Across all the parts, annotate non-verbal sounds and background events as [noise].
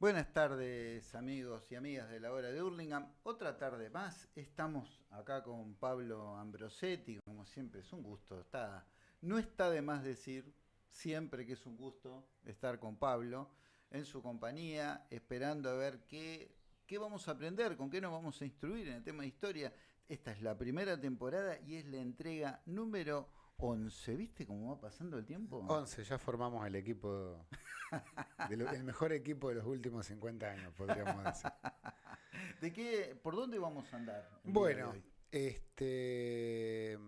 Buenas tardes amigos y amigas de la hora de Hurlingham. Otra tarde más. Estamos acá con Pablo Ambrosetti. Como siempre es un gusto. Está, no está de más decir siempre que es un gusto estar con Pablo en su compañía, esperando a ver qué, qué vamos a aprender, con qué nos vamos a instruir en el tema de historia. Esta es la primera temporada y es la entrega número 11. ¿Viste cómo va pasando el tiempo? 11, ya formamos el equipo, el mejor equipo de los últimos 50 años, podríamos decir. [laughs] ¿De qué, por dónde vamos a andar? Bueno, este,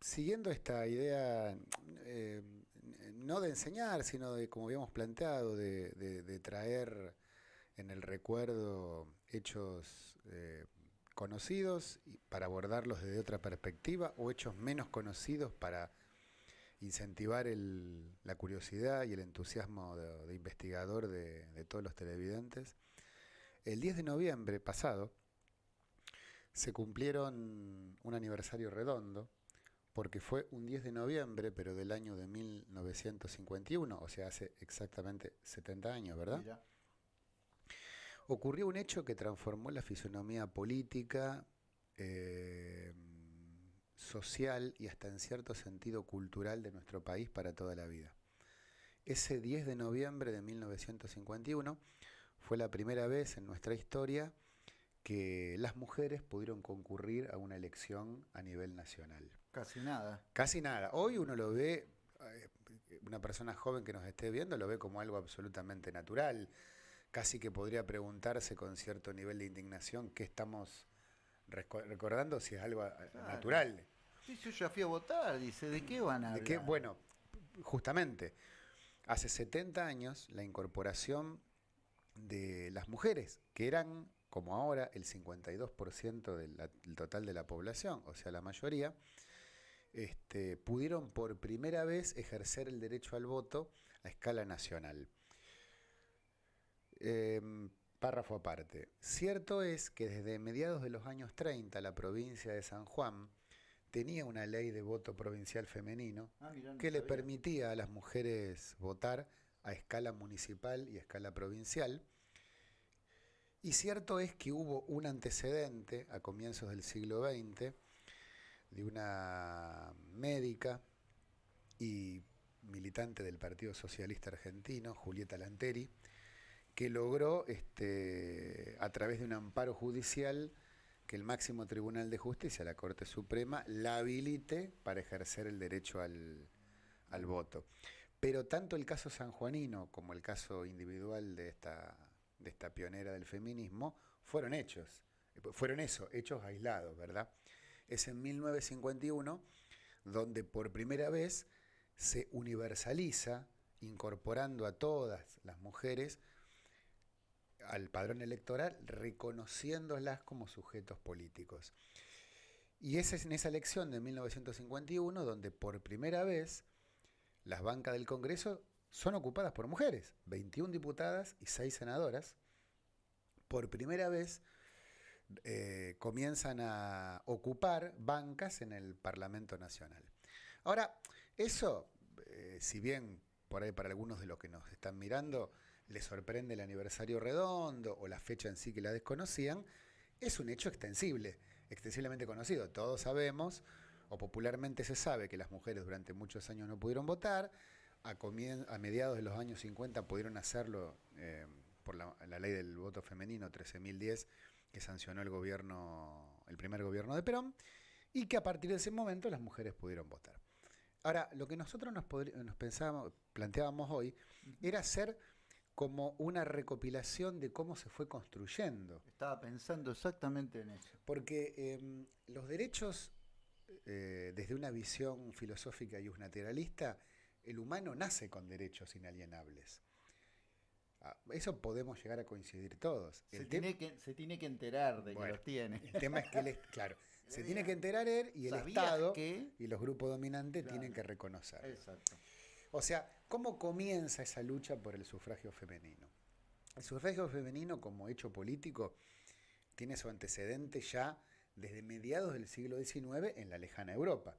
siguiendo esta idea, eh, no de enseñar, sino de, como habíamos planteado, de, traer en el recuerdo hechos eh, conocidos para abordarlos desde otra perspectiva o hechos menos conocidos para incentivar la curiosidad y el entusiasmo de, investigador de, todos los televidentes. El 10 de noviembre pasado se cumplieron un aniversario redondo, porque fue un 10 de noviembre, pero del año de 1951, o sea, hace exactamente 70 años, ¿verdad? Ocurrió un hecho que transformó la fisonomía política, eh, social y hasta en cierto sentido cultural de nuestro país para toda la vida. Ese 10 de noviembre de 1951 fue la primera vez en nuestra historia que las mujeres pudieron concurrir a una elección a nivel nacional. Casi nada. Casi nada. Hoy uno lo ve, eh, una persona joven que nos esté viendo lo ve como algo absolutamente natural casi que podría preguntarse con cierto nivel de indignación qué estamos recordando si es algo eh, natural. Sí, yo ya fui a votar, dice, ¿de qué van a hablar? ¿De Bueno, justamente, hace 70 años la incorporación de las mujeres, que eran, como ahora, el 52% del, total de la población, o sea, la mayoría, este, pudieron por primera vez ejercer el derecho al voto a escala nacional. Em, párrafo aparte. Cierto es que desde mediados de los años 30 la provincia de San Juan tenía una ley de voto provincial femenino ah, que le permitía a las mujeres votar a escala municipal y a escala provincial. Y cierto es que hubo un antecedente a comienzos del siglo XX de una médica y militante del Partido Socialista Argentino, Julieta Lanteri, que logró, este, a través de un amparo judicial, que el máximo tribunal de justicia, la Corte Suprema, la habilite para ejercer el derecho al, voto. Pero tanto el caso sanjuanino como el caso individual de esta, de esta pionera del feminismo fueron hechos, fueron eso, hechos aislados, ¿verdad? Es en 1951 donde por primera vez se universaliza, incorporando a todas las mujeres, al padrón electoral reconociéndolas como sujetos políticos. Y es en esa elección de 1951 donde por primera vez las bancas del Congreso son ocupadas por mujeres, 21 diputadas y 6 senadoras. Por primera vez eh, comienzan a ocupar bancas en el Parlamento Nacional. Ahora, eso, eh, si bien por ahí para algunos de los que nos están mirando, les sorprende el aniversario redondo o la fecha en sí que la desconocían, es un hecho extensible, extensiblemente conocido. Todos sabemos, o popularmente se sabe, que las mujeres durante muchos años no pudieron votar, a, a mediados de los años 50 pudieron hacerlo eh, por la, ley del voto femenino 13.010 que sancionó el gobierno, el primer gobierno de Perón, y que a partir de ese momento las mujeres pudieron votar. Ahora, lo que nosotros nos, nos pensábamos, planteábamos hoy era hacer como una recopilación de cómo se fue construyendo. Estaba pensando exactamente en eso. Porque em, los derechos, eh, desde una visión filosófica y unilateralista, el humano nace con derechos inalienables. Ah, eso podemos llegar a coincidir todos. Se, tiene, que, se tiene que enterar de que los tiene. El tema es que, claro, se tiene que enterar él y el Estado y los grupos dominantes tienen que reconocer. Exacto. O sea, ¿cómo comienza esa lucha por el sufragio femenino? El sufragio femenino como hecho político tiene su antecedente ya desde mediados del siglo XIX en la lejana Europa.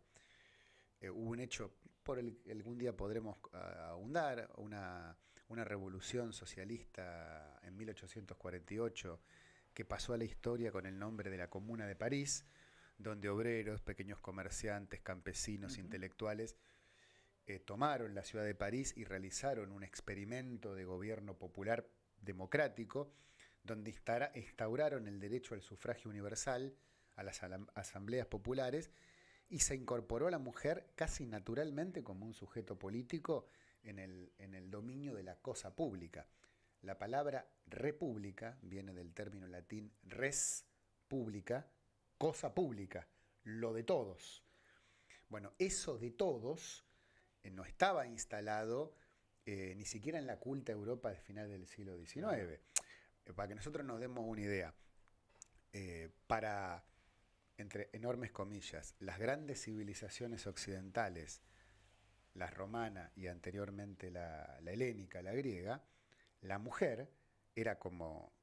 Eh, hubo un hecho, por el que algún día podremos ah, ahondar, una, una revolución socialista en 1848 que pasó a la historia con el nombre de la Comuna de París, donde obreros, pequeños comerciantes, campesinos, intelectuales, eh, tomaron la ciudad de París y realizaron un experimento de gobierno popular democrático, donde instauraron el derecho al sufragio universal, a las asambleas populares, y se incorporó a la mujer casi naturalmente como un sujeto político en el, en el dominio de la cosa pública. La palabra república viene del término latín res pública, cosa pública, lo de todos. Bueno, eso de todos eh, no estaba instalado eh, ni siquiera en la culta Europa de final del siglo XIX. Eh, para que nosotros nos demos una idea, para, entre enormes comillas, las grandes civilizaciones occidentales, la romana y anteriormente la, helénica, la griega, la mujer era como,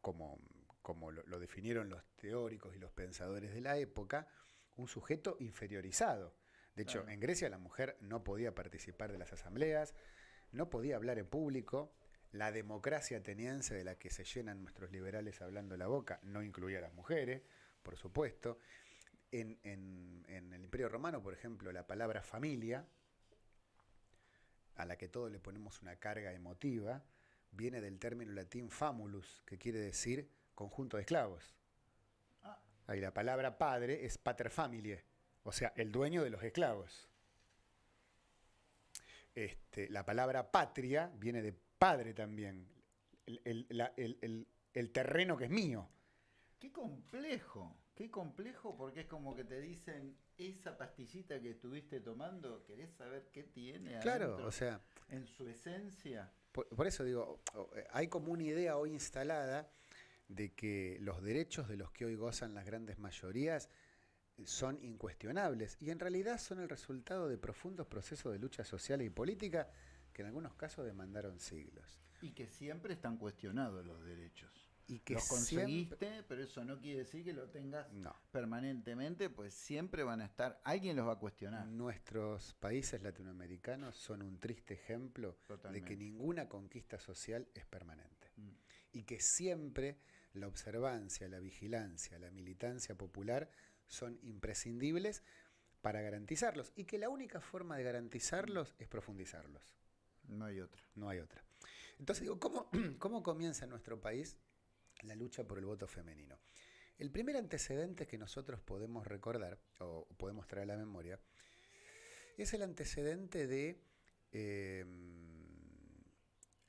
como, como lo, definieron los teóricos y los pensadores de la época, un sujeto inferiorizado. De hecho, en Grecia la mujer no podía participar de las asambleas, no podía hablar en público. La democracia ateniense de la que se llenan nuestros liberales hablando la boca no incluía a las mujeres, por supuesto. En, el Imperio Romano, por ejemplo, la palabra familia, a la que todos le ponemos una carga emotiva, viene del término latín famulus, que quiere decir conjunto de esclavos. Ah. Ahí la palabra padre es pater familiae o sea, el dueño de los esclavos. Este, la palabra patria viene de padre también, el, terreno que es mío. Qué complejo, qué complejo porque es como que te dicen, esa pastillita que estuviste tomando, ¿querés saber qué tiene? Claro, o sea... En su esencia. por, eso digo, hay como una idea hoy instalada de que los derechos de los que hoy gozan las grandes mayorías son incuestionables y en realidad son el resultado de profundos procesos de lucha social y política que en algunos casos demandaron siglos. Y que siempre están cuestionados los derechos. Y que los conseguiste, pero eso no quiere decir que lo tengas permanentemente, pues siempre van a estar, alguien los va a cuestionar. Nuestros países latinoamericanos son un triste ejemplo de que ninguna conquista social es permanente. Mm. Y que siempre la observancia, la vigilancia, la militancia popular son imprescindibles para garantizarlos y que la única forma de garantizarlos es profundizarlos. No hay otra. No hay otra. Entonces digo, ¿cómo, [clears throat] cómo comienza en nuestro país la lucha por el voto femenino? El primer antecedente que nosotros podemos recordar o podemos traer a la memoria es el antecedente de em,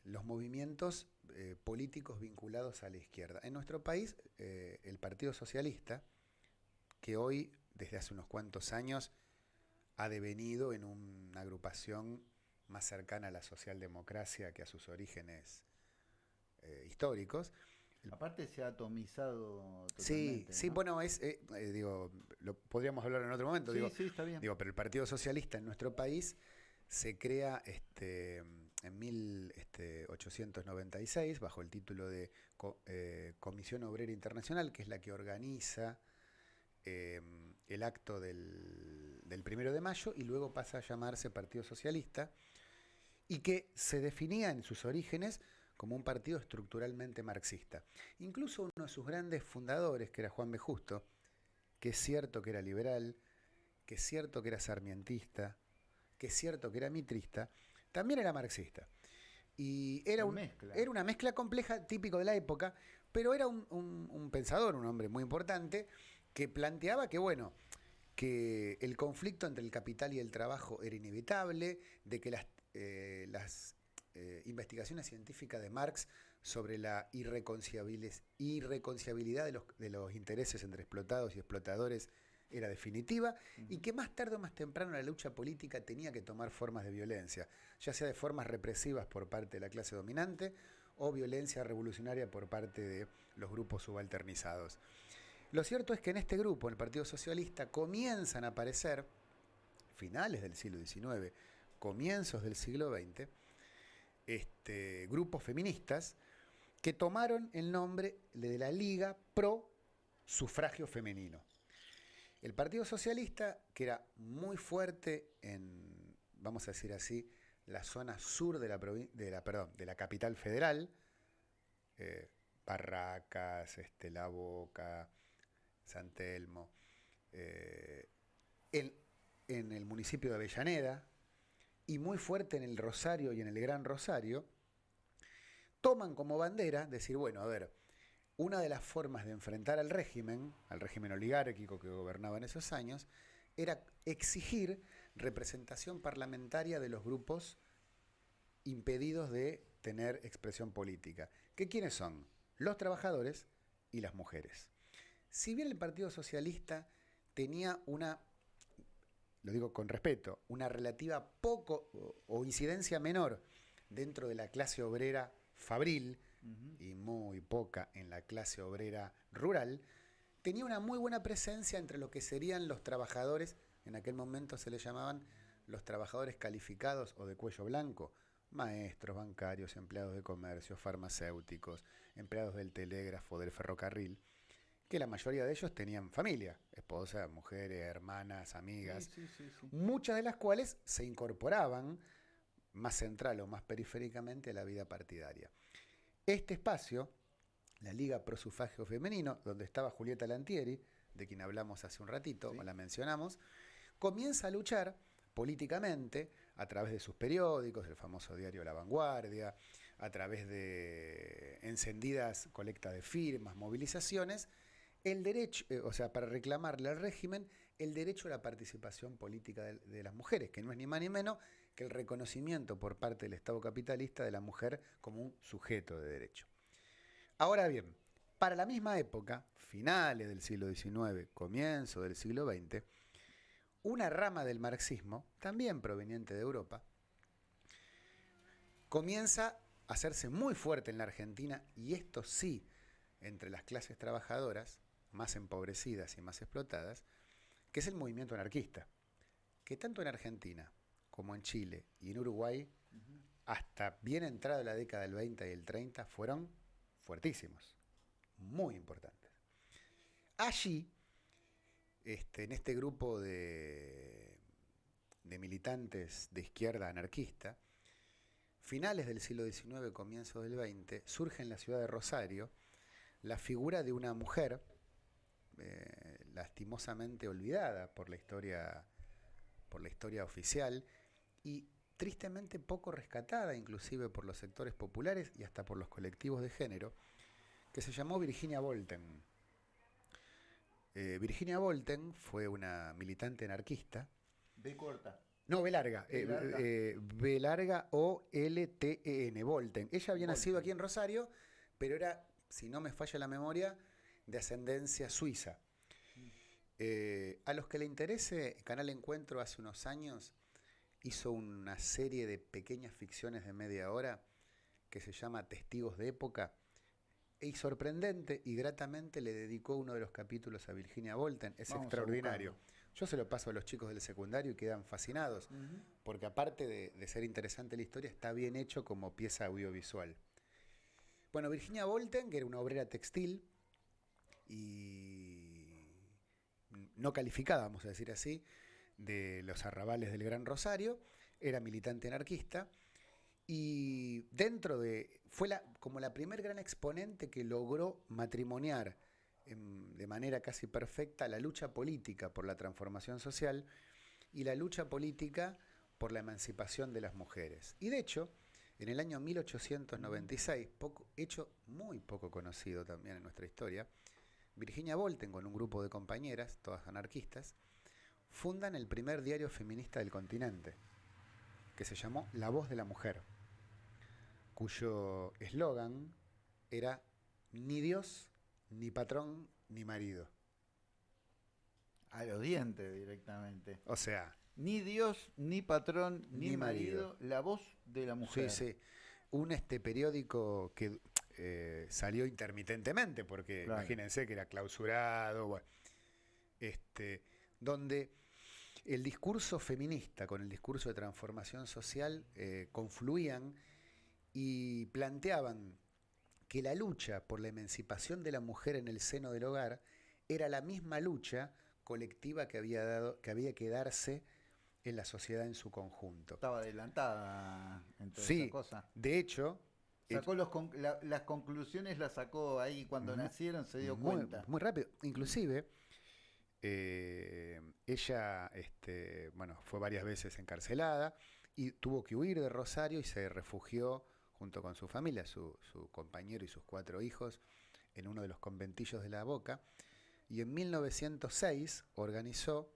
los movimientos eh, políticos vinculados a la izquierda. En nuestro país, eh, el Partido Socialista, que hoy, desde hace unos cuantos años, ha devenido en una agrupación más cercana a la socialdemocracia que a sus orígenes eh, históricos. Aparte se ha atomizado Sí, sí, bueno, es, eh, eh, digo, lo podríamos hablar en otro momento. Sí, sí, está bien. Digo, pero el Partido Socialista en nuestro país se crea este, en 1896 este, bajo el título de Comisión Obrera Internacional, que es la que organiza Em, el acto del, del, primero de mayo y luego pasa a llamarse Partido Socialista y que se definía en sus orígenes como un partido estructuralmente marxista. Incluso uno de sus grandes fundadores, que era Juan B. Justo, que es cierto que era liberal, que es cierto que era sarmientista, que es cierto que era mitrista, también era marxista. Y era, un, era una mezcla compleja, típico de la época, pero era un, un pensador, un hombre muy importante, que planteaba que, bueno, que el conflicto entre el capital y el trabajo era inevitable, de que las, eh, las eh, investigaciones científicas de Marx sobre la irreconciliabilidad de los, de los intereses entre explotados y explotadores era definitiva y que más tarde o más temprano la lucha política tenía que tomar formas de violencia, ya sea de formas represivas por parte de la clase dominante o violencia revolucionaria por parte de los grupos subalternizados. Lo cierto es que en este grupo, en el Partido Socialista, comienzan a aparecer, finales del siglo XIX, comienzos del siglo XX, este, grupos feministas que tomaron el nombre de la Liga Pro Sufragio Femenino. El Partido Socialista, que era muy fuerte en, vamos a decir así, la zona sur de la, de la, perdón, de la capital federal, eh, Barracas, este, La Boca, San Telmo, eh, en, en el municipio de Avellaneda y muy fuerte en el Rosario y en el Gran Rosario, toman como bandera decir, bueno, a ver, una de las formas de enfrentar al régimen, al régimen oligárquico que gobernaba en esos años, era exigir representación parlamentaria de los grupos impedidos de tener expresión política. ¿Qué quiénes son? Los trabajadores y las mujeres. Si bien el Partido Socialista tenía una, lo digo con respeto, una relativa poco o incidencia menor dentro de la clase obrera fabril y muy poca en la clase obrera rural, tenía una muy buena presencia entre lo que serían los trabajadores, en aquel momento se les llamaban los trabajadores calificados o de cuello blanco, maestros, bancarios, empleados de comercio, farmacéuticos, empleados del telégrafo, del ferrocarril, que la mayoría de ellos tenían familia, esposas, mujeres, hermanas, amigas, muchas de las cuales se incorporaban más central o más periféricamente a la vida partidaria. Este espacio, la Liga Pro Sufragio Femenino, donde estaba Julieta Lantieri, de quien hablamos hace un ratito, o la mencionamos, comienza a luchar políticamente a través de sus periódicos, el famoso diario La Vanguardia, a través de encendidas colectas de firmas, movilizaciones, el derecho, eh, o sea, para reclamarle al régimen el derecho a la participación política de, las mujeres, que no es ni más ni menos que el reconocimiento por parte del Estado capitalista de la mujer como un sujeto de derecho. Ahora bien, para la misma época, finales del siglo XIX, comienzo del siglo XX, una rama del marxismo, también proveniente de Europa, comienza a hacerse muy fuerte en la Argentina, y esto sí, entre las clases trabajadoras más empobrecidas y más explotadas, que es el movimiento anarquista, que tanto en Argentina como en Chile y en Uruguay, hasta bien entrada la década del 20 y el 30, fueron fuertísimos, muy importantes. Allí, este, en este grupo de, de militantes de izquierda anarquista, finales del siglo XIX, comienzos del XX, surge en la ciudad de Rosario la figura de una mujer eh, lastimosamente olvidada por la historia por la historia oficial y tristemente poco rescatada inclusive por los sectores populares y hasta por los colectivos de género, que se llamó Virginia Volten. Eh, Virginia Volten fue una militante anarquista. B corta. No, B larga. B eh, larga, eh, o L T E N, Volten. Ella había nacido aquí en Rosario, pero era, si no me falla la memoria, de ascendencia suiza. Mm. a los que le interese, Canal Encuentro hace unos años hizo una serie de pequeñas ficciones de media hora que se llama Testigos de Época. Y sorprendente y gratamente le dedicó uno de los capítulos a Virginia Volten. Es extraordinario. Yo se lo paso a los chicos del secundario y quedan fascinados, porque aparte de, ser interesante la historia, está bien hecho como pieza audiovisual. Bueno, Virginia Volten, que era una obrera textil y no calificada, vamos a decir así, de los arrabales del Gran Rosario, era militante anarquista y dentro de, fue la, como la primer gran exponente que logró matrimoniar de manera casi perfecta la lucha política por la transformación social y la lucha política por la emancipación de las mujeres. Y de hecho, en el año 1896, poco, hecho muy poco conocido también en nuestra historia, Virginia Volten con un grupo de compañeras, todas anarquistas, fundan el primer diario feminista del continente, que se llamó La Voz de la Mujer, cuyo eslogan era ni Dios, ni patrón, ni marido. A los dientes directamente. O sea. Ni Dios, ni patrón, ni, marido, La Voz de la Mujer. Sí, sí. Un este periódico que eh, salió intermitentemente, porque imagínense que era clausurado, este, donde el discurso feminista con el discurso de transformación social eh, confluían y planteaban que la lucha por la emancipación de la mujer en el seno del hogar era la misma lucha colectiva que había, dado, que, había que darse en la sociedad en su conjunto. Estaba adelantada en toda sí, esa cosa. De hecho, Sacó los las conclusiones las sacó ahí cuando nacieron, se dio cuenta. Muy rápido. Inclusive, eh, ella este, bueno, fue varias veces encarcelada y tuvo que huir de Rosario y se refugió junto con su familia, su, su compañero y sus cuatro hijos, en uno de los conventillos de la Boca. Y en 1906 organizó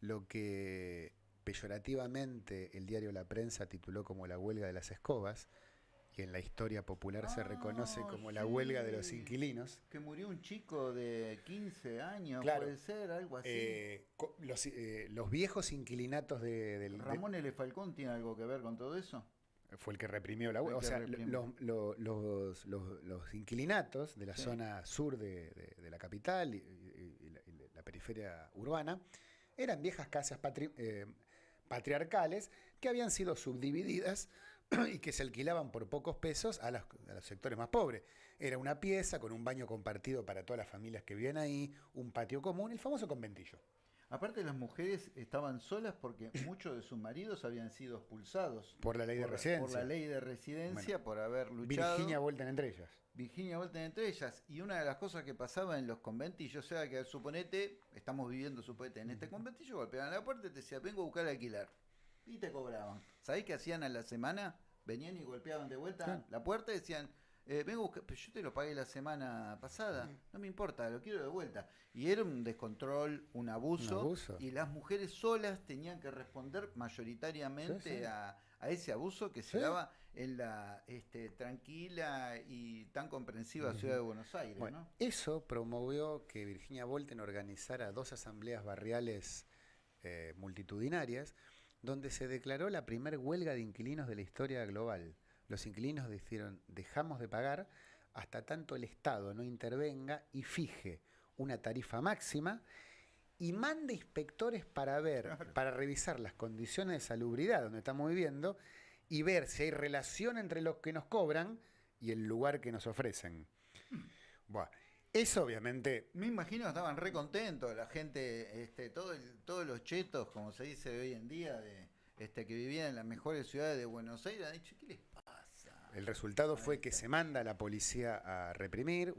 lo que peyorativamente el diario La Prensa tituló como la huelga de las escobas, en la historia popular se reconoce como la huelga de los inquilinos. Que murió un chico de 15 años, puede ser, algo así. Eh, eh, los, viejos inquilinatos de, del... ¿Ramón L. Falcón tiene algo que ver con todo eso? Fue el que reprimió la huelga. O sea, los, los, inquilinatos de la zona sur de, la capital y, la, periferia urbana eran viejas casas eh, patriarcales que habían sido subdivididas y que se alquilaban por pocos pesos a los, sectores más pobres. Era una pieza con un baño compartido para todas las familias que vivían ahí, un patio común, el famoso conventillo. Aparte las mujeres estaban solas porque [coughs] muchos de sus maridos habían sido expulsados. Por la ley de residencia. Por la ley de residencia, por haber luchado. Virginia Volten entre ellas. Virginia Volten entre ellas. Y una de las cosas que pasaba en los conventillos era que, suponete, estamos viviendo, suponete, en este conventillo, golpeaban la puerta y te decían, vengo a buscar alquilar y te cobraban. ¿Sabés qué hacían a la semana? Venían y golpeaban de vuelta la puerta y decían, eh, vengo pero yo te lo pagué la semana pasada, no me importa, lo quiero de vuelta. Y era un descontrol, un abuso, y las mujeres solas tenían que responder mayoritariamente A, ese abuso que se daba en la este, tranquila y tan comprensiva ciudad de Buenos Aires. Eso promovió que Virginia Volten organizara dos asambleas barriales eh, multitudinarias donde se declaró la primera huelga de inquilinos de la historia global. Los inquilinos dijeron, dejamos de pagar hasta tanto el Estado no intervenga y fije una tarifa máxima y mande inspectores para ver, para revisar las condiciones de salubridad donde estamos viviendo y ver si hay relación entre los que nos cobran y el lugar que nos ofrecen. Bueno, eso obviamente. Me imagino que estaban re contentos, la gente, este, todo todos los chetos, como se dice hoy en día, de, este, que vivían en las mejores ciudades de Buenos Aires, han dicho, ¿qué les pasa? El resultado fue que se manda a la policía a reprimir,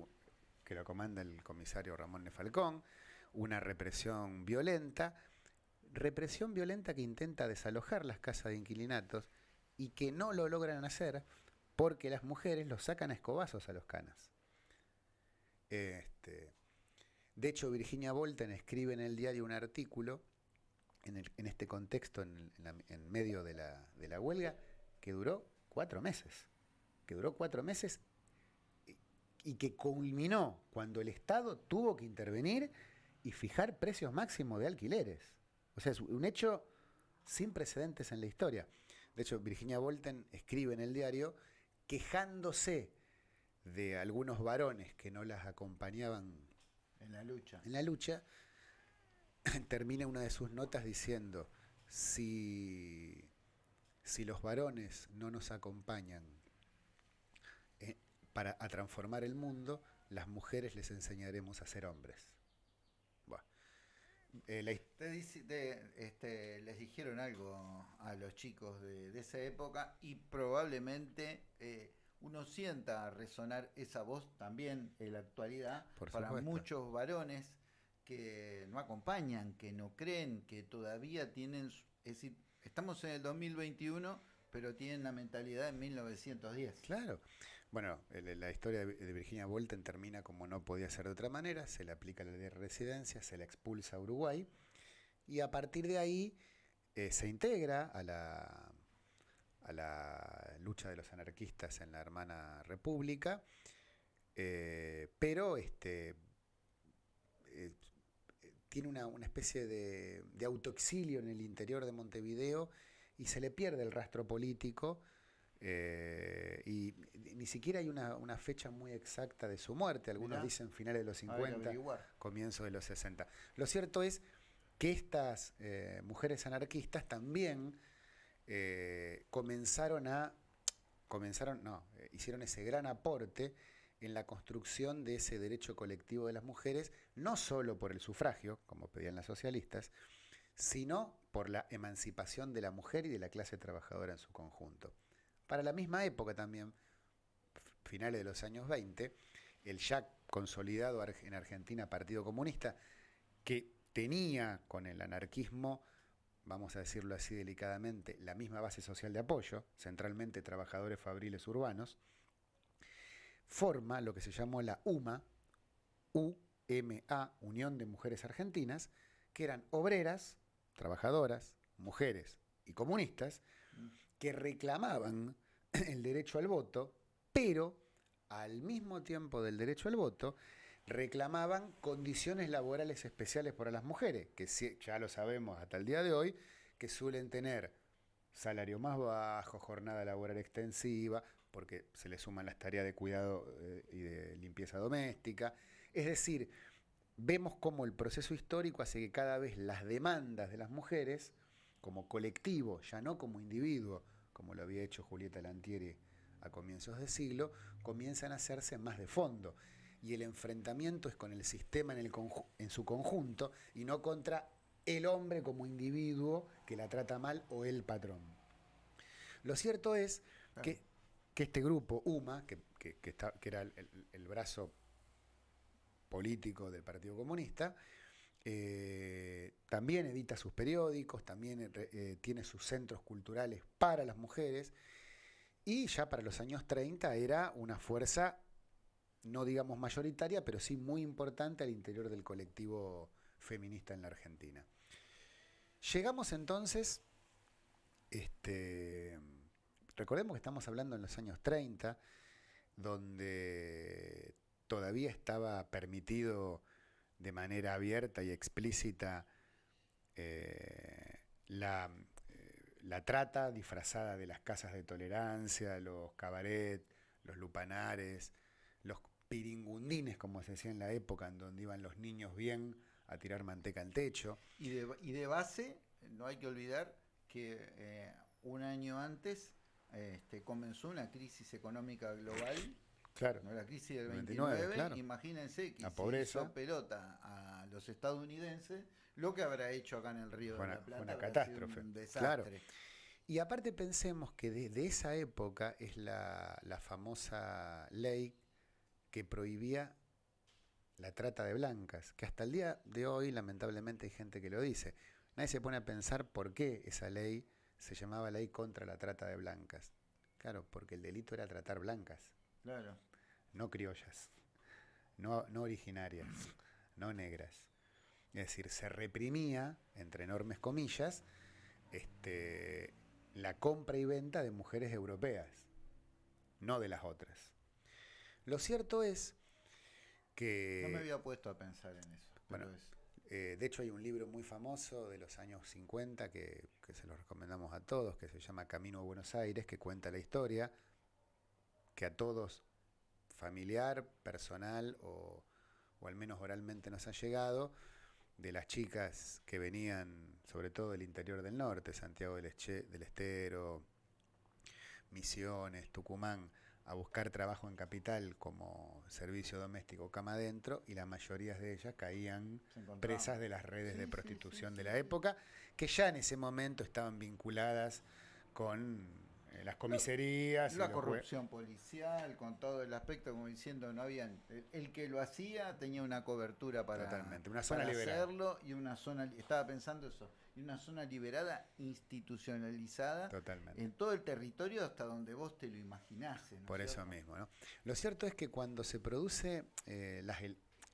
que lo comanda el comisario Ramón Nefalcón, una represión violenta, represión violenta que intenta desalojar las casas de inquilinatos y que no lo logran hacer porque las mujeres los sacan a escobazos a los canas. Este, de hecho, Virginia Bolten escribe en el diario un artículo en, este contexto, en, medio de la, huelga, que duró cuatro meses. Que duró cuatro meses y que culminó cuando el Estado tuvo que intervenir y fijar precios máximos de alquileres. O sea, es un hecho sin precedentes en la historia. De hecho, Virginia Bolten escribe en el diario quejándose de algunos varones que no las acompañaban en la lucha. En la lucha, [clears throat] termina una de sus notas diciendo, si, si los varones no nos acompañan eh, para a transformar el mundo, las mujeres les enseñaremos a ser hombres. Eh, este, les dijeron algo a los chicos de, esa época y probablemente eh, uno sienta resonar esa voz también en la actualidad para muchos varones que no acompañan, que no creen, que todavía tienen, es decir, estamos en el 2021, pero tienen la mentalidad de 1910. Claro. Bueno, la historia de Virginia Bolten termina como no podía ser de otra manera, se le aplica la ley de residencia, se la expulsa a Uruguay y a partir de ahí eh, se integra a la a la lucha de los anarquistas en la hermana república, eh, pero este, eh, tiene una, especie de, autoexilio en el interior de Montevideo y se le pierde el rastro político. Eh, y ni siquiera hay una, fecha muy exacta de su muerte. Algunos dicen finales de los 50, comienzo de los 60. Lo cierto es que estas mujeres anarquistas también eh, comenzaron a, comenzaron, no, eh, hicieron ese gran aporte en la construcción de ese derecho colectivo de las mujeres, no solo por el sufragio, como pedían las socialistas, sino por la emancipación de la mujer y de la clase trabajadora en su conjunto. Para la misma época también, finales de los años 20, el ya consolidado en Argentina Partido Comunista, que tenía con el anarquismo, vamos a decirlo así delicadamente, la misma base social de apoyo, centralmente trabajadores fabriles urbanos, forma lo que se llamó la UMA, UMA, Unión de Mujeres Argentinas, que eran obreras, trabajadoras, mujeres y comunistas, que reclamaban el derecho al voto, pero al mismo tiempo del derecho al voto, reclamaban condiciones laborales especiales para las mujeres, que ya lo sabemos hasta el día de hoy, que suelen tener salario más bajo, jornada laboral extensiva, porque se le suman las tareas de cuidado eh, y de limpieza doméstica. Es decir, vemos cómo el proceso histórico hace que cada vez las demandas de las mujeres, como colectivo, ya no como individuo, como lo había hecho Julieta Lantieri a comienzos de siglo, comienzan a hacerse más de fondo. Y el enfrentamiento es con el sistema en, el en su conjunto y no contra el hombre como individuo que la trata mal o el patrón. Lo cierto es que, este grupo, UMA, que, era el, brazo político del Partido Comunista, eh, también edita sus periódicos, también eh, eh, tiene sus centros culturales para las mujeres y ya para los años 30 era una fuerza, no digamos mayoritaria, pero sí muy importante al interior del colectivo feminista en la Argentina. Llegamos entonces, este, recordemos que estamos hablando en los años 30, donde todavía estaba permitido de manera abierta y explícita eh, la la trata disfrazada de las casas de tolerancia, los cabaret, los lupanares, piringundines, como se decía en la época, en donde iban los niños bien a tirar manteca al techo. Y de, base, no hay que olvidar que eh, un año antes este, comenzó una crisis económica global. Claro. La crisis del 29, imagínense que se hizo pelota a los estadounidenses lo que habrá hecho acá en el Río de la Plata. Fue una catástrofe. Un desastre. Y aparte pensemos que desde esa época es la, famosa ley que prohibía la trata de blancas, que hasta el día de hoy lamentablemente hay gente que lo dice. Nadie se pone a pensar por qué esa ley se llamaba ley contra la trata de blancas. Claro, porque el delito era tratar blancas. Claro. No criollas, no, no originarias, no negras. Es decir, se reprimía, entre enormes comillas, este, la compra y venta de mujeres europeas, no de las otras. Lo cierto es que... No me había puesto a pensar en eso. Bueno, eh, de hecho hay un libro muy famoso de los años 50 que, se lo recomendamos a todos, que se llama Camino a Buenos Aires, que cuenta la historia, que a todos, familiar, personal o, o al menos oralmente nos ha llegado, de las chicas que venían sobre todo del interior del norte, Santiago del, Estero, Misiones, Tucumán, a buscar trabajo en capital como servicio doméstico cama adentro y la mayoría de ellas caían presas de las redes de prostitución de la época, que ya en ese momento estaban vinculadas con las comisarías. La, corrupción policial, con todo el aspecto, como diciendo, no habían. El, que lo hacía tenía una cobertura para, Totalmente, una zona liberada. hacerlo y una zona. Estaba pensando eso, y una zona liberada, institucionalizada. Totalmente. En todo el territorio hasta donde vos te lo imaginases. Por eso mismo, ¿no? Lo cierto es que cuando se produce eh, la,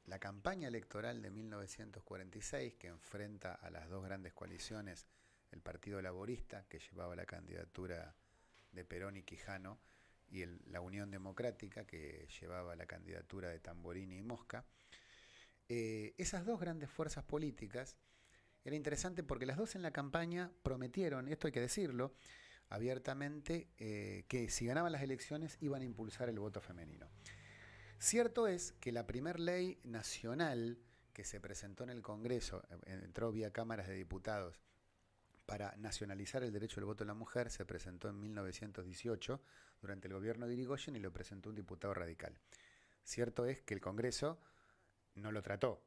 la campaña electoral de 1946, que enfrenta a las dos grandes coaliciones, el Partido Laborista, que llevaba la candidatura de Perón y Quijano, y la Unión Democrática, que llevaba la candidatura de Tamborini y Mosca. Eh, esas dos grandes fuerzas políticas, era interesante porque las dos en la campaña prometieron, esto hay que decirlo, abiertamente, eh, que si ganaban las elecciones iban a impulsar el voto femenino. Cierto es que la primer ley nacional que se presentó en el Congreso, eh, entró vía cámaras de diputados para nacionalizar el derecho al voto de la mujer se presentó en 1918 durante el gobierno de Irigoyen y lo presentó un diputado radical. Cierto es que el Congreso no lo trató.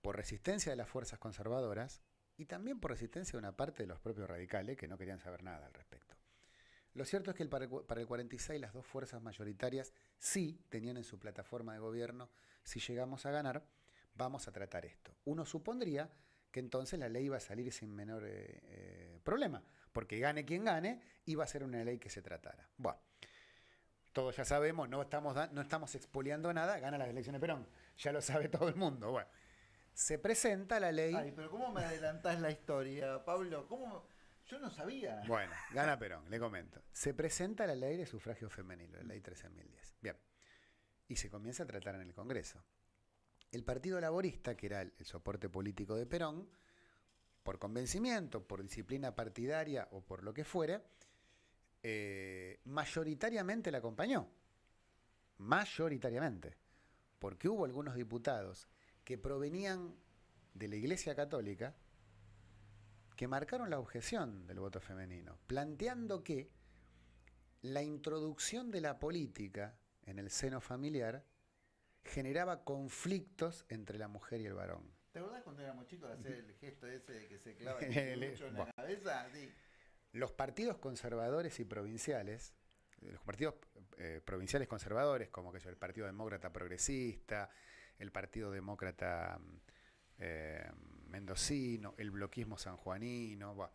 Por resistencia de las fuerzas conservadoras, y también por resistencia de una parte de los propios radicales que no querían saber nada al respecto. Lo cierto es que para el 46 las dos fuerzas mayoritarias sí tenían en su plataforma de gobierno, si llegamos a ganar, vamos a tratar esto. Uno supondría que entonces la ley iba a salir sin menor eh, eh, problema, porque gane quien gane, iba a ser una ley que se tratara. Bueno, todos ya sabemos, no estamos, no estamos expoliando nada, gana las elecciones Perón, ya lo sabe [laughs] todo el mundo. Bueno, se presenta la ley... Ay, pero ¿cómo me adelantás la historia, Pablo? ¿Cómo...? Yo no sabía. Bueno, gana Perón, le comento. Se presenta la ley de sufragio femenino, la ley 13.010. Bien. Y se comienza a tratar en el Congreso. El Partido Laborista, que era el, soporte político de Perón, por convencimiento, por disciplina partidaria o por lo que fuera, eh, mayoritariamente la acompañó. Mayoritariamente. Porque hubo algunos diputados que provenían de la Iglesia Católica que marcaron la objeción del voto femenino, planteando que la introducción de la política en el seno familiar generaba conflictos entre la mujer y el varón. ¿Te acordás cuando éramos chicos hacer el gesto ese de que se clava [laughs] el mucho en la cabeza? Los partidos conservadores y provinciales, los partidos eh, provinciales conservadores, como que el Partido Demócrata Progresista, el Partido Demócrata eh, Mendocino, el bloquismo sanjuanino,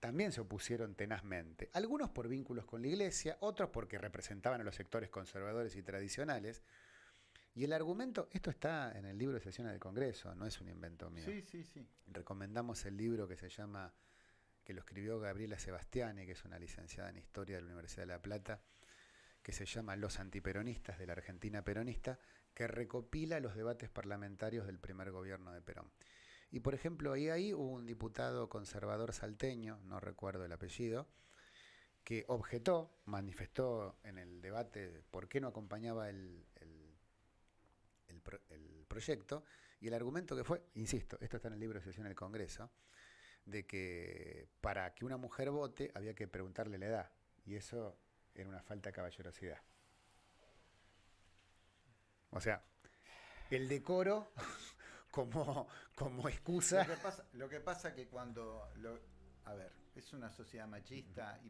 también se opusieron tenazmente. Algunos por vínculos con la Iglesia, otros porque representaban a los sectores conservadores y tradicionales. Y el argumento, esto está en el libro de sesiones del Congreso, no es un invento mío. Sí, sí, sí. Recomendamos el libro que se llama, que lo escribió Gabriela Sebastiani, que es una licenciada en Historia de la Universidad de La Plata, que se llama Los antiperonistas de la Argentina peronista, que recopila los debates parlamentarios del primer gobierno de Perón. Y por ejemplo, ahí, ahí hubo un diputado conservador salteño, no recuerdo el apellido, que objetó, manifestó en el debate por qué no acompañaba el, proyecto, y el argumento que fue, insisto, esto está en el libro de sesión del Congreso, de que para que una mujer vote había que preguntarle la edad, y eso era una falta de caballerosidad. O sea, el decoro como, como excusa. Lo que, pasa, lo que pasa que cuando... Lo, a ver, es una sociedad machista,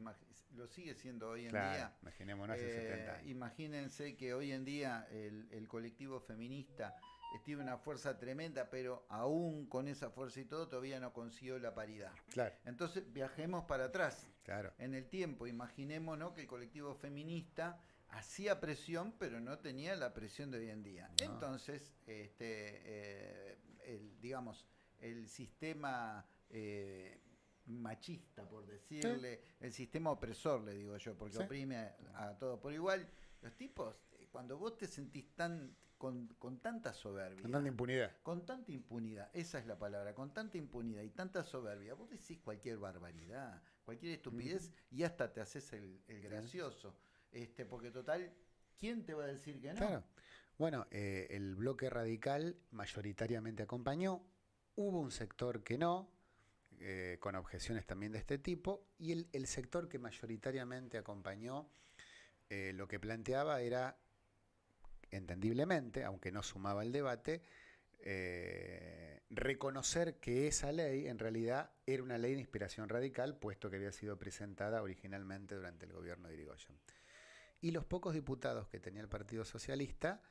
lo sigue siendo hoy en día. Imaginémonos eh, Imagínense que hoy en día el, colectivo feminista tiene una fuerza tremenda, pero aún con esa fuerza y todo todavía no consiguió la paridad. Claro. Entonces viajemos para atrás. Claro. En el tiempo, imaginémonos que el colectivo feminista hacía presión, pero no tenía la presión de hoy en día. Entonces, este, eh, el, digamos, el sistema eh, machista, por decirle, el sistema opresor, le digo yo, porque oprime a, todo por igual. Los tipos, eh, cuando vos te sentís tan con, con, tanta soberbia. Con tanta impunidad. Con tanta impunidad, esa es la palabra, con tanta impunidad y tanta soberbia, vos decís cualquier barbaridad, cualquier estupidez y hasta te haces el, el gracioso. Este, porque total, ¿quién te va a decir que no? Claro. Bueno, eh, el bloque radical mayoritariamente acompañó, hubo un sector que no, eh, con objeciones también de este tipo, y el, sector que mayoritariamente acompañó eh, lo que planteaba era, entendiblemente, aunque no sumaba el debate, reconocer que esa ley en realidad era una ley de inspiración radical, puesto que había sido presentada originalmente durante el gobierno de Irigoyen y los pocos diputados que tenía el Partido Socialista,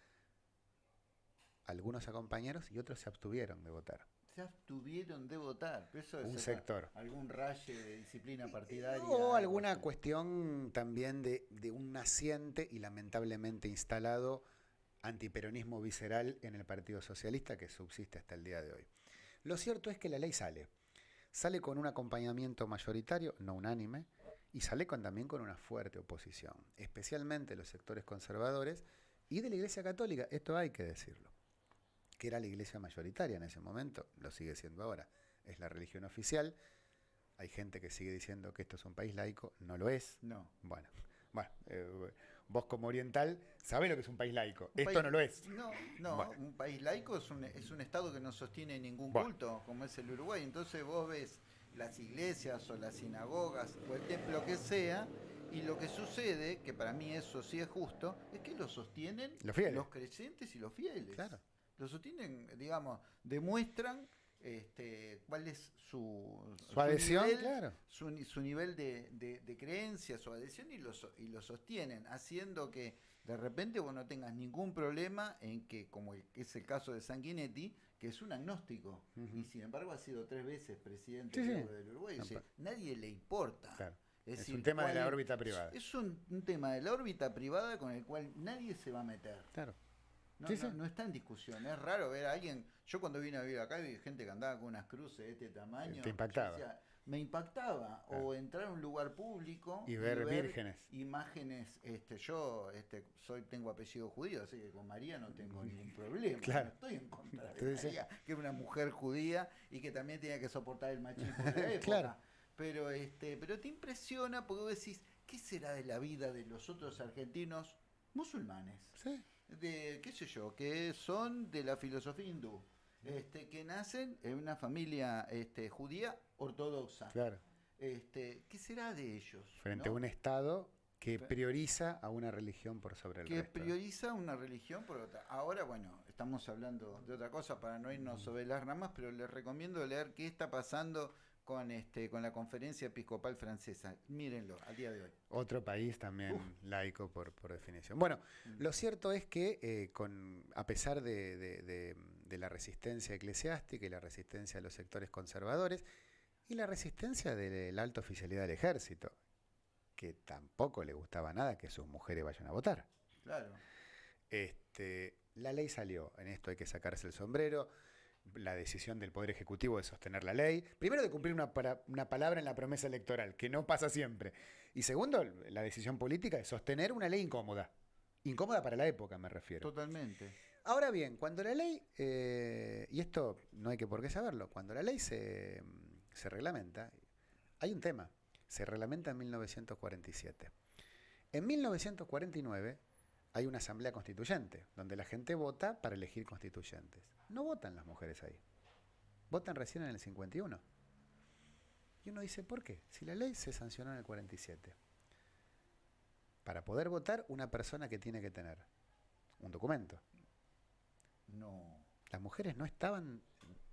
algunos acompañaron y otros se abstuvieron de votar. Se abstuvieron de votar. Eso un sector. Algún raye de disciplina partidaria. O alguna cuestión también de, de un naciente y lamentablemente instalado antiperonismo visceral en el Partido Socialista que subsiste hasta el día de hoy. Lo cierto es que la ley sale. Sale con un acompañamiento mayoritario, no unánime, y sale con, también con una fuerte oposición, especialmente los sectores conservadores y de la Iglesia Católica, esto hay que decirlo, que era la iglesia mayoritaria en ese momento, lo sigue siendo ahora, es la religión oficial, hay gente que sigue diciendo que esto es un país laico, no lo es. No. Bueno, bueno eh, vos como oriental sabés lo que es un país laico, esto no lo es. No, no, un país laico es un, es un Estado que no sostiene ningún culto, como es el Uruguay, entonces vos ves las iglesias o las sinagogas o el templo que sea, y lo que sucede, que para mí eso sí es justo, es que lo sostienen los, los creyentes y los fieles. Lo sostienen, digamos, demuestran este, cuál es su, su adhesión, nivel, claro. su, nivel de, de, creencia, su adhesión y lo, y lo sostienen, haciendo que de repente vos no tengas ningún problema en que, como es el caso de Sanguinetti, que es un agnóstico y sin embargo ha sido tres veces presidente del Uruguay. nadie le importa. Es, un tema de la órbita privada. Es un, tema de la órbita privada con el cual nadie se va a meter. Claro. No, no, está en discusión. Es raro ver a alguien. Yo cuando vine a vivir acá vi gente que andaba con unas cruces de este tamaño. Te impactaba. me impactaba. O entrar a un lugar público y ver, vírgenes. Imágenes. Este, yo este, soy, tengo apellido judío, así que con María no tengo [laughs] ningún problema. Claro. estoy en contra de María, que es una mujer judía y que también tiene que soportar el machismo de la [laughs] época. claro. Pero, este, pero te impresiona porque vos decís, ¿qué será de la vida de los otros argentinos musulmanes? Sí de, qué sé yo, que son de la filosofía hindú, este, que nacen en una familia este, judía ortodoxa. Claro. Este, ¿Qué será de ellos? Frente a un Estado que prioriza a una religión por sobre el que resto. Que prioriza una religión por otra. Ahora, bueno, estamos hablando de otra cosa para no irnos sobre las ramas, pero les recomiendo leer qué está pasando con este con la conferencia episcopal francesa. Mírenlo, al día de hoy. Otro país también laico por, definición. Bueno, mm. lo cierto es que eh, con, a pesar de, la resistencia eclesiástica y la resistencia de los sectores conservadores y la resistencia de la alta oficialidad del ejército, que tampoco le gustaba nada que sus mujeres vayan a votar. Claro. Este, la ley salió, en esto hay que sacarse el sombrero la decisión del Poder Ejecutivo de sostener la ley. Primero, de cumplir una, una, palabra en la promesa electoral, que no pasa siempre. Y segundo, la decisión política de sostener una ley incómoda. Incómoda para la época, me refiero. Totalmente. Ahora bien, cuando la ley, eh, y esto no hay que por qué saberlo, cuando la ley se, se reglamenta, hay un tema. Se reglamenta en 1947. En 1949 hay una asamblea constituyente, donde la gente vota para elegir constituyentes. No votan las mujeres ahí. Votan recién en el 51. Y uno dice, ¿por qué? Si la ley se sancionó en el 47. Para poder votar, una persona que tiene que tener un documento. No. Las mujeres no estaban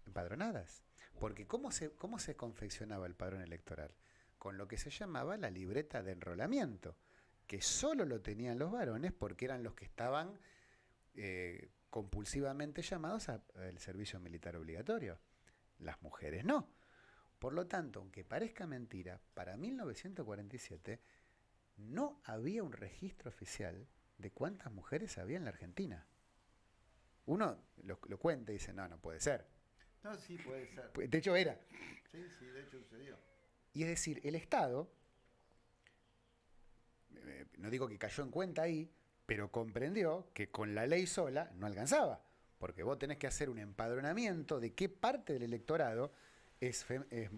empadronadas. Porque ¿cómo se, ¿cómo se confeccionaba el padrón electoral? Con lo que se llamaba la libreta de enrolamiento, que solo lo tenían los varones porque eran los que estaban eh, compulsivamente llamados al servicio militar obligatorio. Las mujeres no. Por lo tanto, aunque parezca mentira, para 1947 no había un registro oficial de cuántas mujeres había en la Argentina. Uno lo, cuenta y dice, no, no puede ser. No, sí puede ser. De hecho era. Sí, sí, de hecho sucedió. Y es decir, el Estado, eh, no digo que cayó en cuenta ahí, pero comprendió que con la ley sola no alcanzaba, porque vos tenés que hacer un empadronamiento de qué parte del electorado es, eh,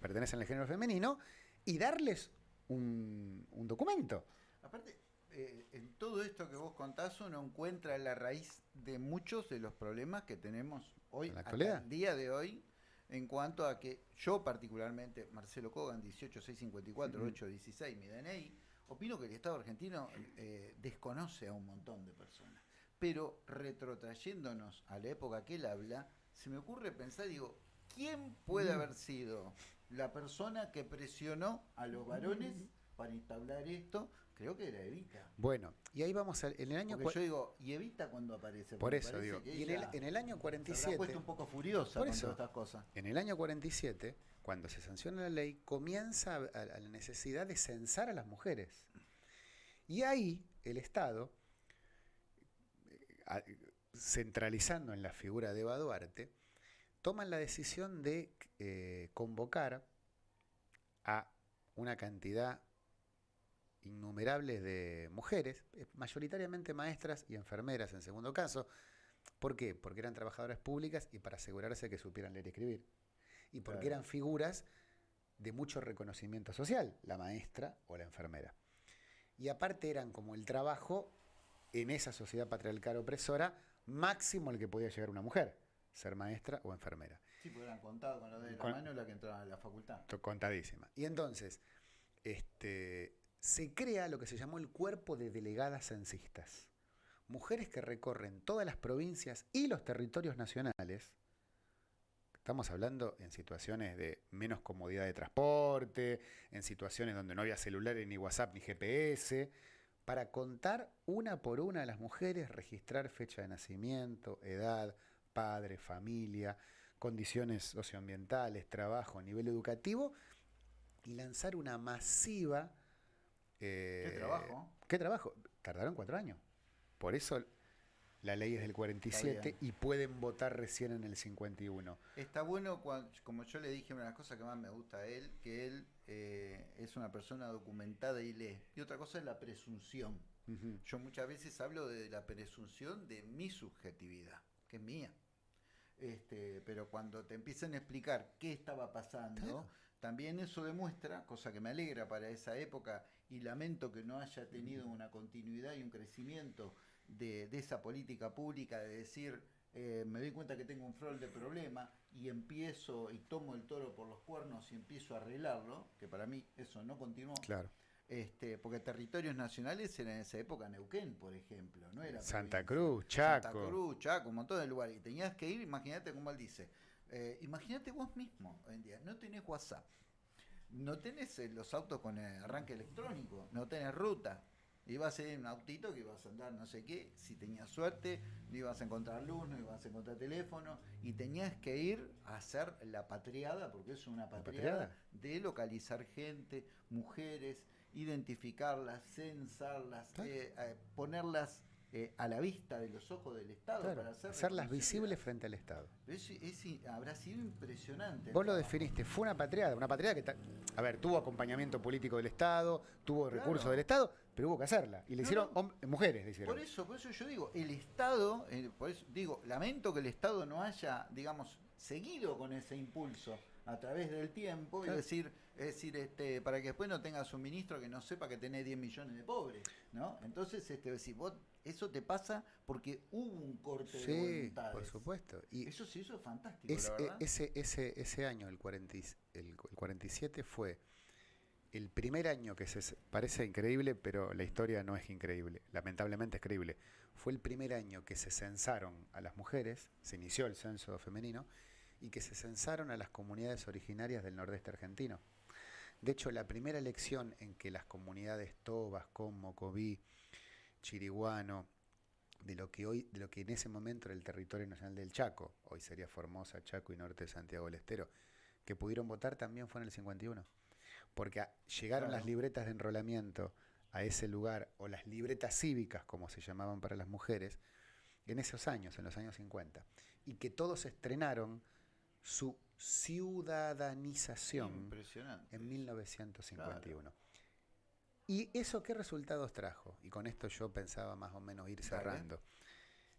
pertenece al género femenino y darles un, documento. Aparte, eh, en todo esto que vos contás uno encuentra la raíz de muchos de los problemas que tenemos hoy, en la actualidad. el día de hoy, en cuanto a que yo particularmente, Marcelo Kogan, 18654, 816, mi DNI, opino que el Estado argentino eh, desconoce a un montón de personas. Pero retrotrayéndonos a la época que él habla, se me ocurre pensar, digo, ¿quién puede haber sido la persona que presionó a los varones para instaurar esto? Creo que era Evita. Bueno, y ahí vamos al, en el año... Porque yo digo, ¿y Evita cuando aparece? Por eso digo, y en el, en el, año 47... Se puesto un poco furiosa por eso, estas cosas. En el año 47 cuando se sanciona la ley, comienza la necesidad de censar a las mujeres. Y ahí el Estado, eh, centralizando en la figura de Eva Duarte, toman la decisión de eh, convocar a una cantidad innumerable de mujeres, eh, mayoritariamente maestras y enfermeras en segundo caso. ¿Por qué? Porque eran trabajadoras públicas y para asegurarse que supieran leer y escribir y porque eran figuras de mucho reconocimiento social, la maestra o la enfermera. Y aparte eran como el trabajo en esa sociedad patriarcal opresora máximo el que podía llegar una mujer, ser maestra o enfermera. Sí, porque eran contados con lo de la mano la que entraba a la facultad. Contadísima. Y entonces, este, se crea lo que se llamó el cuerpo de delegadas censistas. Mujeres que recorren todas las provincias y los territorios nacionales Estamos hablando en situaciones de menos comodidad de transporte, en situaciones donde no había celulares, ni WhatsApp, ni GPS, para contar una por una a las mujeres, registrar fecha de nacimiento, edad, padre, familia, condiciones socioambientales, trabajo, nivel educativo, y lanzar una masiva... ¿Qué eh, trabajo? ¿Qué trabajo? Tardaron cuatro años. Por eso la ley es del 47 y pueden votar recién en el 51. Está bueno, como yo le dije, una de las cosas que más me gusta a él, que él eh, es una persona documentada y lee. Y otra cosa es la presunción. Yo muchas veces hablo de la presunción de mi subjetividad, que es mía. Este, pero cuando te empiezan a explicar qué estaba pasando, también eso demuestra, cosa que me alegra para esa época y lamento que no haya tenido una continuidad y un crecimiento de, esa política pública de decir, eh, me doy cuenta que tengo un frol de problema y empiezo y tomo el toro por los cuernos y empiezo a arreglarlo, que para mí eso no continuó. Claro. Este, porque territorios nacionales eran en esa época Neuquén, por ejemplo, no era Santa Cruz, Chaco. Santa Cruz, Chaco, un montón de lugares. Y tenías que ir, imagínate como él dice, eh, imagínate vos mismo hoy en día, no tenés WhatsApp, no tenés eh, los autos con arranque electrónico, no tenés ruta, Iba a ser un autito que ibas a andar no sé qué, si tenías suerte, no ibas a encontrar luz, no ibas a encontrar teléfono, y tenías que ir a hacer la patriada, porque es una patriada, de localizar gente, mujeres, identificarlas, censarlas, eh, eh, ponerlas eh, a la vista de los ojos del Estado para hacerlas visibles frente al Estado. habrá sido impresionante. Vos lo definiste, fue una patriada, una patriada que, a ver, tuvo acompañamiento político del Estado, tuvo recursos del Estado, pero hubo que hacerla. Y le hicieron mujeres, le hicieron. Por eso, por eso yo digo, el Estado, eh, por eso digo, lamento que el Estado no haya, digamos, seguido con ese impulso a través del tiempo, es decir, es decir, este, para que después no tengas un ministro que no sepa que tenés 10 millones de pobres, ¿no? Entonces, este, decir, vos, eso te pasa porque hubo un corte de voluntades. por supuesto. Y eso sí, eso es fantástico, e, Ese, ese, ese año, el, 40, el 47, fue el primer año que se parece increíble, pero la historia no es increíble, lamentablemente es creíble. Fue el primer año que se censaron a las mujeres, se inició el censo femenino, y que se censaron a las comunidades originarias del nordeste argentino. De hecho, la primera elección en que las comunidades Tobas, Como, Cobí, Chiriguano, de lo que hoy, de lo que en ese momento era el territorio nacional del Chaco, hoy sería Formosa, Chaco y norte de Santiago del Estero, que pudieron votar también fue en el 51 porque llegaron las libretas de enrolamiento a ese lugar, o las libretas cívicas, como se llamaban para las mujeres, en esos años, en los años 50, y que todos estrenaron su ciudadanización en 1951. ¿Y eso qué resultados trajo? Y con esto yo pensaba más o menos ir cerrando.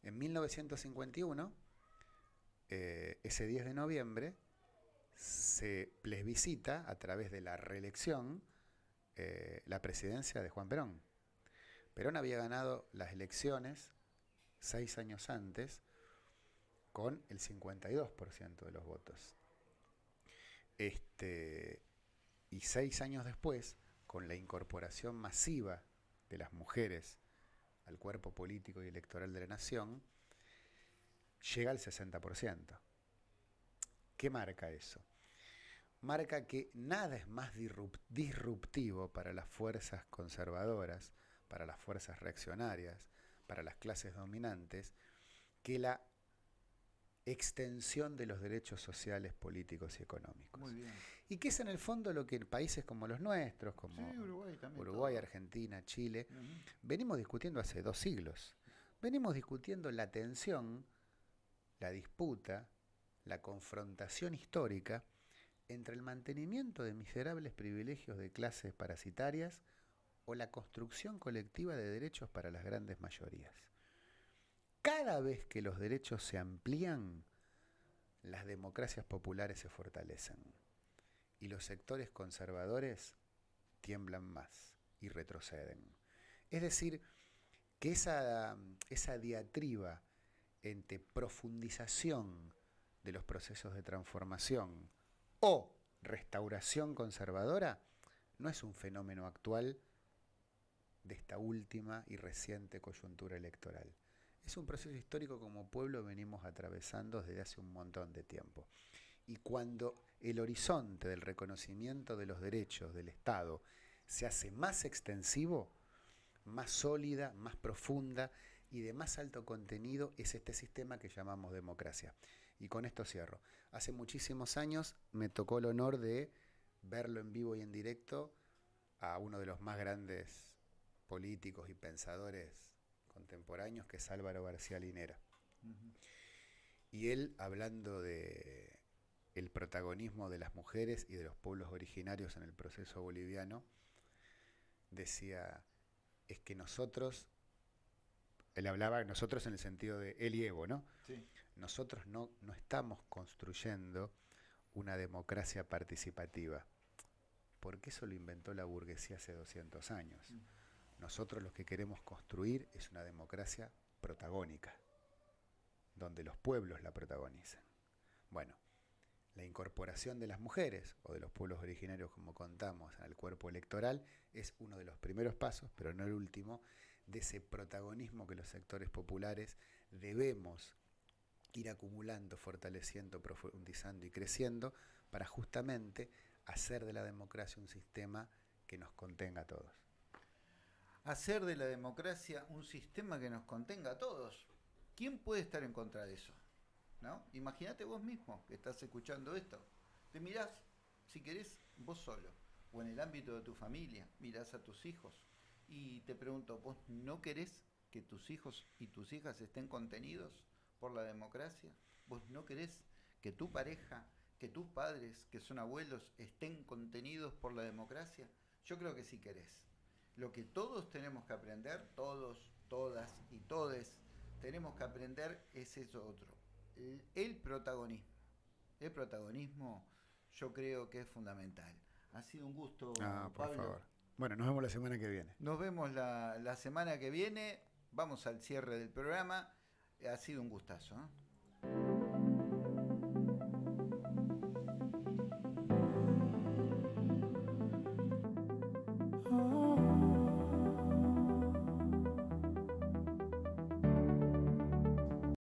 En 1951, eh, ese 10 de noviembre, se plebiscita a través de la reelección eh, la presidencia de Juan Perón. Perón había ganado las elecciones seis años antes con el 52% de los votos. Este, y seis años después, con la incorporación masiva de las mujeres al cuerpo político y electoral de la nación, llega al 60%. ¿Qué marca eso? Marca que nada es más disruptivo para las fuerzas conservadoras, para las fuerzas reaccionarias, para las clases dominantes, que la extensión de los derechos sociales, políticos y económicos. Y que es en el fondo lo que en países como los nuestros, como Uruguay, Argentina, Chile, venimos discutiendo hace dos siglos. Venimos discutiendo la tensión, la disputa, la confrontación histórica entre el mantenimiento de miserables privilegios de clases parasitarias o la construcción colectiva de derechos para las grandes mayorías. Cada vez que los derechos se amplían, las democracias populares se fortalecen y los sectores conservadores tiemblan más y retroceden. Es decir, que esa, esa diatriba entre profundización de los procesos de transformación o restauración conservadora no es un fenómeno actual de esta última y reciente coyuntura electoral. Es un proceso histórico como pueblo venimos atravesando desde hace un montón de tiempo. Y cuando el horizonte del reconocimiento de los derechos del Estado se hace más extensivo, más sólida, más profunda y de más alto contenido es este sistema que llamamos democracia. Y con esto cierro. Hace muchísimos años me tocó el honor de verlo en vivo y en directo a uno de los más grandes políticos y pensadores contemporáneos, que es Álvaro García Linera. Y él, hablando de el protagonismo de las mujeres y de los pueblos originarios en el proceso boliviano, decía, es que nosotros, él hablaba nosotros en el sentido de él y Evo, ¿no? Nosotros no, no estamos construyendo una democracia participativa, porque eso lo inventó la burguesía hace 200 años. Mm. Nosotros lo que queremos construir es una democracia protagónica, donde los pueblos la protagonizan. Bueno, la incorporación de las mujeres o de los pueblos originarios, como contamos, al cuerpo electoral es uno de los primeros pasos, pero no el último, de ese protagonismo que los sectores populares debemos ir acumulando, fortaleciendo, profundizando y creciendo para justamente hacer de la democracia un sistema que nos contenga a todos. Hacer de la democracia un sistema que nos contenga a todos. ¿Quién puede estar en contra de eso? Imagínate vos mismo que estás escuchando esto. Te mirás, si querés, vos solo, o en el ámbito de tu familia, mirás a tus hijos y te pregunto, ¿vos no querés que tus hijos y tus hijas estén contenidos por la democracia? ¿Vos no querés que tu pareja, que tus padres, que son abuelos, estén contenidos por la democracia? Yo creo que sí querés. Lo que todos tenemos que aprender, todos, todas y todes, tenemos que aprender es eso otro el, protagonismo. El protagonismo yo creo que es fundamental. Ha sido un gusto, ah, por favor. Bueno, nos vemos la semana que viene. Nos vemos la, la semana que viene. Vamos al cierre del programa. Ha sido un gustazo. ¿eh?